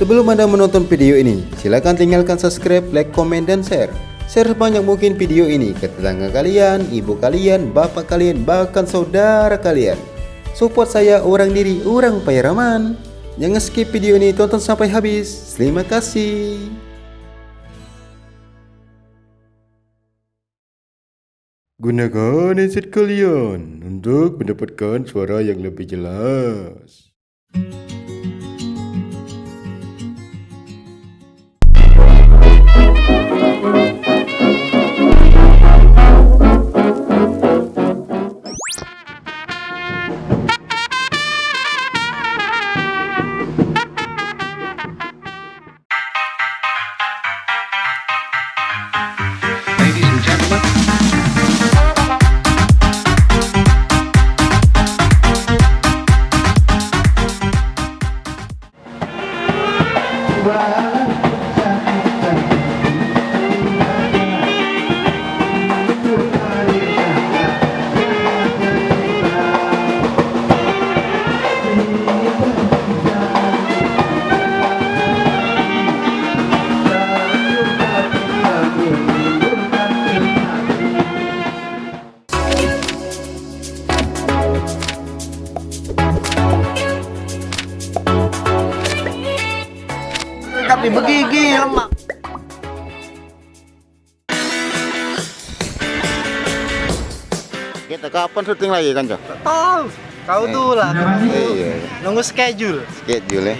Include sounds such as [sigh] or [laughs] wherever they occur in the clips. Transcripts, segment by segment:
Sebelum Anda menonton video ini, silakan tinggalkan subscribe, like, komen, dan share. Share sebanyak mungkin video ini ke tetangga kalian, ibu kalian, bapak kalian, bahkan saudara kalian. Support saya orang diri, orang Pairaman. Jangan skip video ini, tonton sampai habis. Terima kasih. Gunakan headset kalian untuk mendapatkan suara yang lebih jelas. Ladies Kita kapan syuting lagi kan, Cok? tahu kau tuh lah Iya, nunggu schedule schedule ya.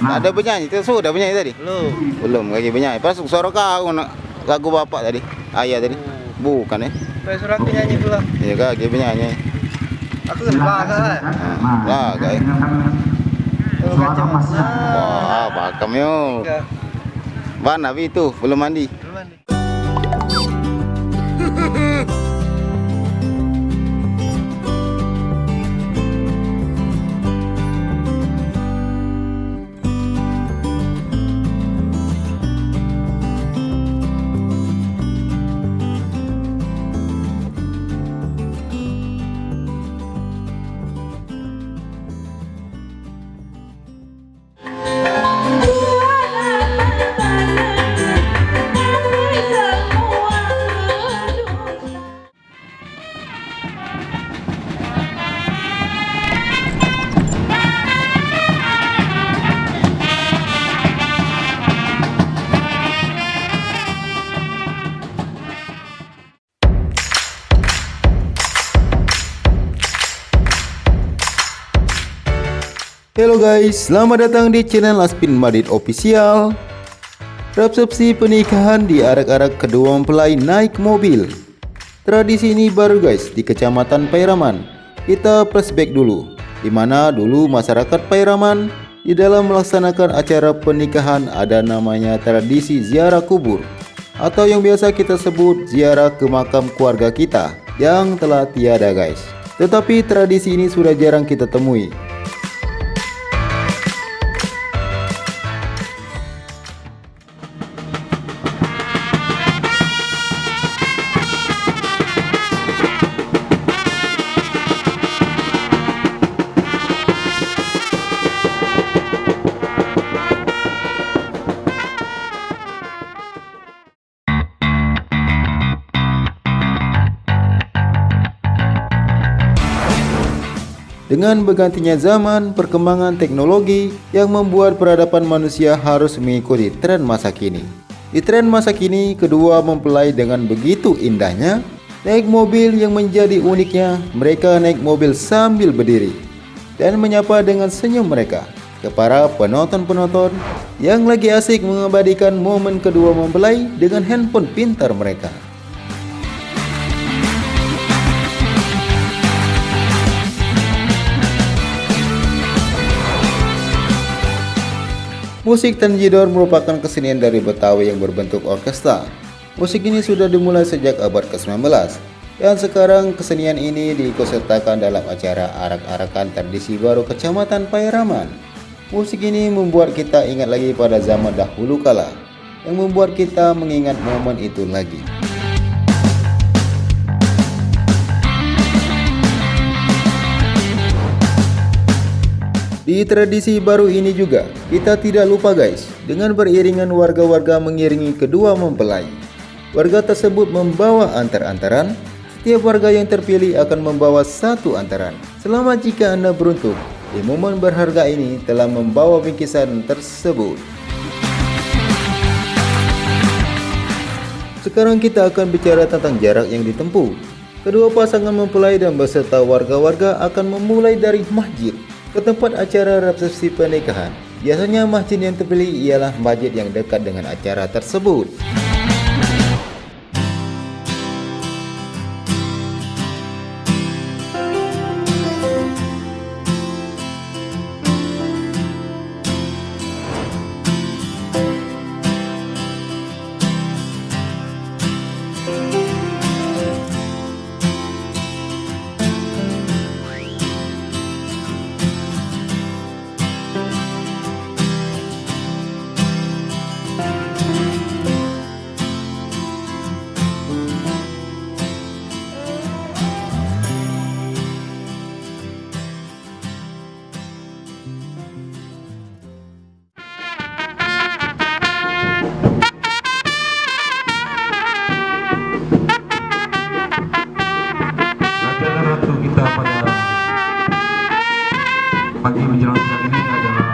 Ada penyanyi, itu sudah penyanyi tadi? lu Belum lagi penyanyi. Pas suara kau nak lagu bapak tadi, ayah tadi. Bukan ya? Pak surat nyanyi pula Iya kaki penyanyi. aku kan bahasa lah Nah, lah kayak. Lu kacau Wah, yo. Enggak. Mana Wi itu belum mandi? Duluan nih. [laughs] Halo guys, selamat datang di channel Aspin Madrid Official. Resepsi pernikahan diarak-arak kedua mempelai naik mobil. Tradisi ini baru guys di Kecamatan Pairaman. Kita flashback dulu, di mana dulu masyarakat Pairaman di dalam melaksanakan acara pernikahan ada namanya tradisi ziarah kubur atau yang biasa kita sebut ziarah ke makam keluarga kita yang telah tiada guys. Tetapi tradisi ini sudah jarang kita temui Dengan bergantinya zaman, perkembangan teknologi yang membuat peradaban manusia harus mengikuti tren masa kini. Di tren masa kini, kedua mempelai dengan begitu indahnya naik mobil yang menjadi uniknya, mereka naik mobil sambil berdiri dan menyapa dengan senyum mereka ke para penonton-penonton yang lagi asik mengabadikan momen kedua mempelai dengan handphone pintar mereka. Musik Tanjidor merupakan kesenian dari Betawi yang berbentuk orkestra. Musik ini sudah dimulai sejak abad ke-19 dan sekarang kesenian ini diikutsertakan dalam acara arak-arakan tradisi baru Kecamatan Pairaman. Musik ini membuat kita ingat lagi pada zaman dahulu kala yang membuat kita mengingat momen itu lagi. Di tradisi baru ini juga, kita tidak lupa guys, dengan beriringan warga-warga mengiringi kedua mempelai. Warga tersebut membawa antar-antaran, setiap warga yang terpilih akan membawa satu antaran. Selamat jika Anda beruntung, di momen berharga ini telah membawa bingkisan tersebut. Sekarang kita akan bicara tentang jarak yang ditempuh. Kedua pasangan mempelai dan beserta warga-warga akan memulai dari masjid ke tempat acara resepsi pernikahan. Biasanya masjid yang terpilih ialah masjid yang dekat dengan acara tersebut. Pagi menjelang siang ini adalah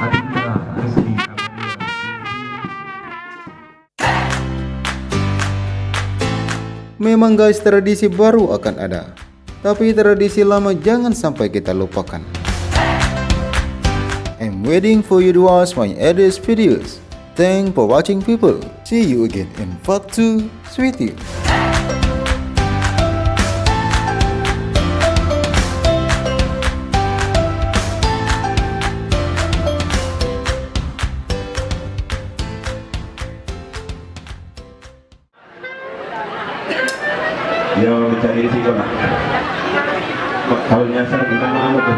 Adinda Rizky. Memang guys tradisi baru akan ada. Tapi tradisi lama jangan sampai kita lupakan. I'm waiting for you to watch my others videos. Thanks for watching people. See you again in part 2. Sweetie. Dia mencari risiko nak. Kalau nyasar kita mau tuh.